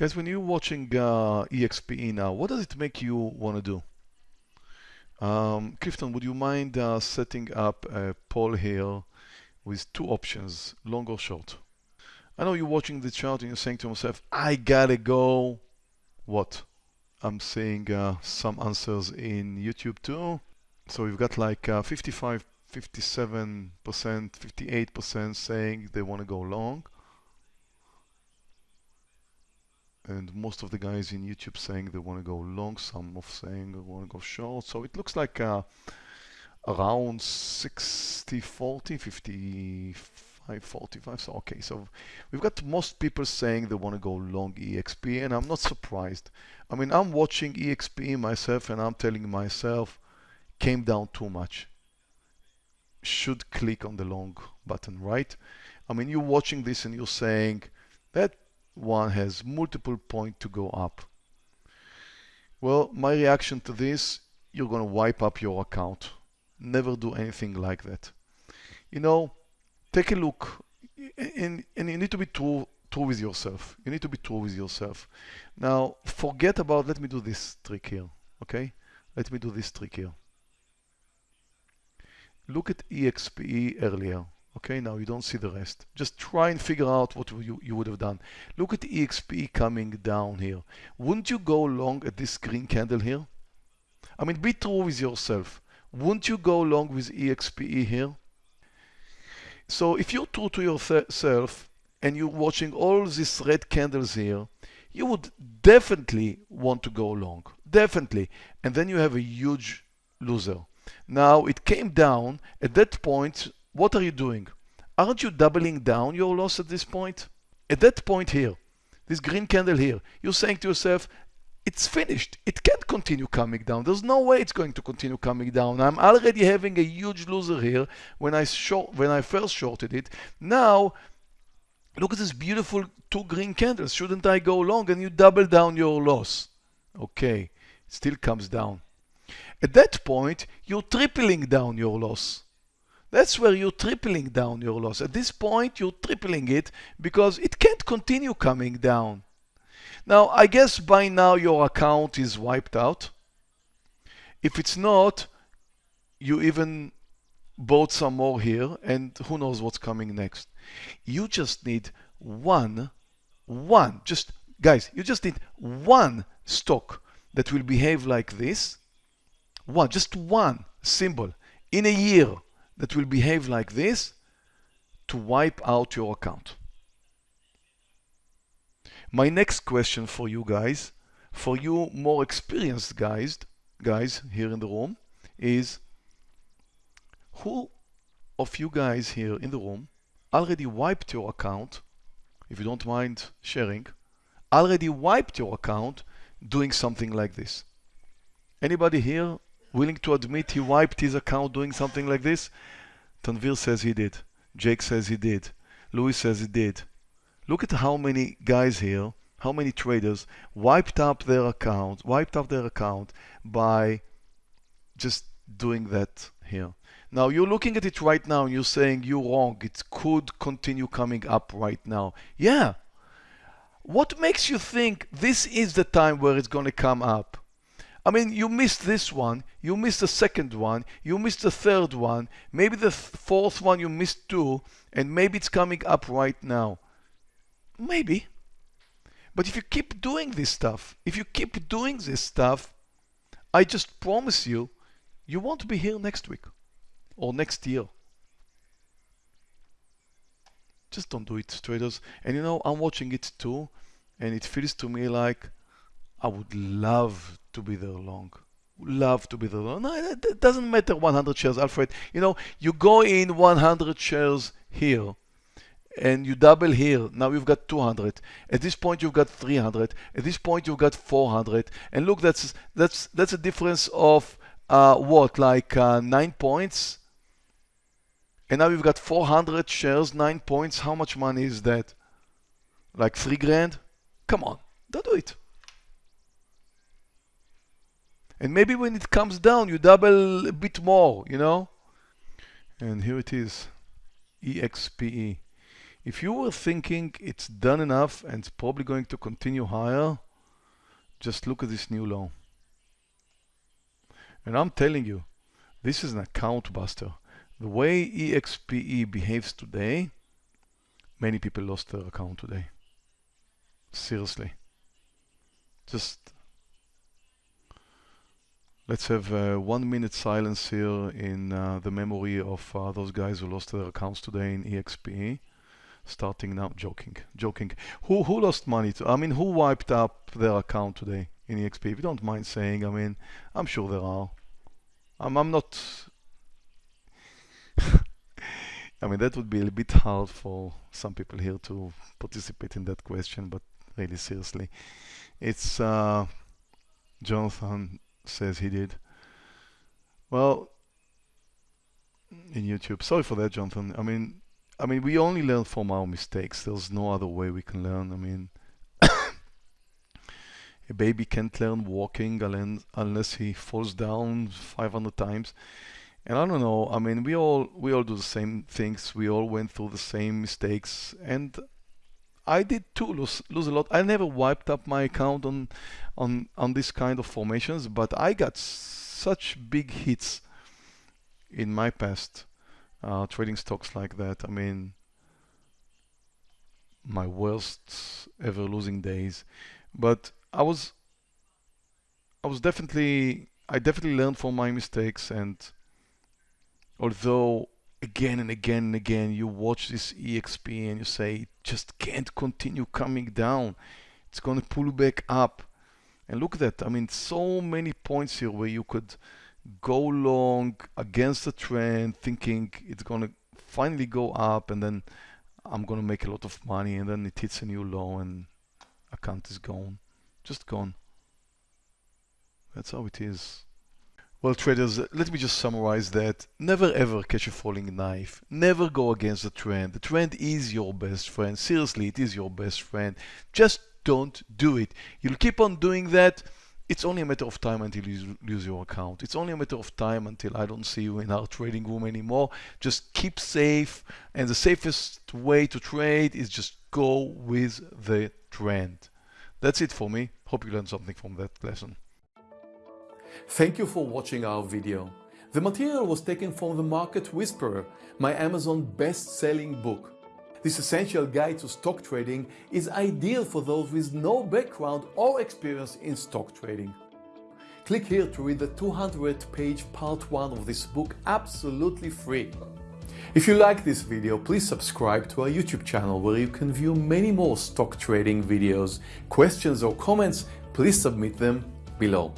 Guys, when you're watching uh, EXPE now, what does it make you want to do? Um, Clifton, would you mind uh, setting up a poll here with two options, long or short? I know you're watching the chart and you're saying to yourself, I gotta go. What? I'm seeing uh, some answers in YouTube too. So we've got like uh, 55, 57%, 58% saying they want to go long. And most of the guys in YouTube saying they want to go long, some of saying they want to go short. So it looks like uh, around 60, 40, 55, 45. So okay, so we've got most people saying they want to go long EXP, and I'm not surprised. I mean, I'm watching EXP myself, and I'm telling myself, came down too much. Should click on the long button, right? I mean, you're watching this and you're saying that one has multiple point to go up. Well, my reaction to this, you're going to wipe up your account. Never do anything like that. You know, take a look and, and you need to be true, true with yourself. You need to be true with yourself. Now, forget about, let me do this trick here, okay? Let me do this trick here. Look at EXPE earlier. Okay, now you don't see the rest. Just try and figure out what you, you would have done. Look at EXP coming down here. Wouldn't you go long at this green candle here? I mean, be true with yourself. Wouldn't you go long with EXPE here? So if you're true to yourself and you're watching all these red candles here, you would definitely want to go long. Definitely. And then you have a huge loser. Now it came down. At that point, what are you doing? Aren't you doubling down your loss at this point? At that point here, this green candle here, you're saying to yourself, it's finished. It can't continue coming down. There's no way it's going to continue coming down. I'm already having a huge loser here when I short when I first shorted it. Now, look at this beautiful two green candles. Shouldn't I go long? And you double down your loss. Okay, it still comes down. At that point, you're tripling down your loss. That's where you're tripling down your loss. At this point, you're tripling it because it can't continue coming down. Now, I guess by now your account is wiped out. If it's not, you even bought some more here and who knows what's coming next. You just need one, one, just guys, you just need one stock that will behave like this. One, just one symbol in a year that will behave like this to wipe out your account. My next question for you guys, for you more experienced guys, guys here in the room, is who of you guys here in the room already wiped your account, if you don't mind sharing, already wiped your account doing something like this? Anybody here willing to admit he wiped his account doing something like this? Tanvir says he did. Jake says he did. Louis says he did. Look at how many guys here, how many traders wiped up their account, wiped up their account by just doing that here. Now you're looking at it right now and you're saying you're wrong. It could continue coming up right now. Yeah. What makes you think this is the time where it's going to come up? I mean, you missed this one, you missed the second one, you missed the third one, maybe the fourth one you missed too, and maybe it's coming up right now. Maybe. But if you keep doing this stuff, if you keep doing this stuff, I just promise you, you won't be here next week or next year. Just don't do it, traders. And you know, I'm watching it too, and it feels to me like I would love to be there long. Love to be there long. No, it doesn't matter 100 shares, Alfred. You know, you go in 100 shares here and you double here. Now you've got 200. At this point, you've got 300. At this point, you've got 400. And look, that's that's that's a difference of uh, what, like uh, nine points. And now you've got 400 shares, nine points. How much money is that? Like three grand? Come on, don't do it. And maybe when it comes down, you double a bit more, you know? And here it is, EXPE. If you were thinking it's done enough and it's probably going to continue higher, just look at this new low. And I'm telling you, this is an account buster. The way EXPE behaves today, many people lost their account today. Seriously. Just let's have uh, one minute silence here in uh, the memory of uh, those guys who lost their accounts today in EXP. Starting now, joking, joking. Who who lost money? To, I mean, who wiped up their account today in EXP? If you don't mind saying, I mean, I'm sure there are. I'm I'm not. I mean, that would be a bit hard for some people here to participate in that question, but really seriously, it's uh, Jonathan says he did. Well, in YouTube. Sorry for that, Jonathan. I mean, I mean, we only learn from our mistakes. There's no other way we can learn. I mean, a baby can't learn walking unless he falls down 500 times. And I don't know. I mean, we all we all do the same things. We all went through the same mistakes, and I did too lose lose a lot. I never wiped up my account on on on this kind of formations, but I got such big hits in my past uh, trading stocks like that. I mean, my worst ever losing days. But I was, I was definitely, I definitely learned from my mistakes. And although again and again and again you watch this EXP and you say it just can't continue coming down, it's going to pull back up. And look at that. I mean, so many points here where you could go long against the trend thinking it's going to finally go up and then I'm going to make a lot of money and then it hits a new low and account is gone just gone that's how it is well traders let me just summarize that never ever catch a falling knife never go against the trend the trend is your best friend seriously it is your best friend just don't do it you'll keep on doing that it's only a matter of time until you lose your account. It's only a matter of time until I don't see you in our trading room anymore. Just keep safe. And the safest way to trade is just go with the trend. That's it for me. Hope you learned something from that lesson. Thank you for watching our video. The material was taken from The Market Whisperer, my Amazon best-selling book. This essential guide to stock trading is ideal for those with no background or experience in stock trading. Click here to read the 200 page part 1 of this book absolutely free. If you like this video, please subscribe to our YouTube channel where you can view many more stock trading videos. Questions or comments, please submit them below.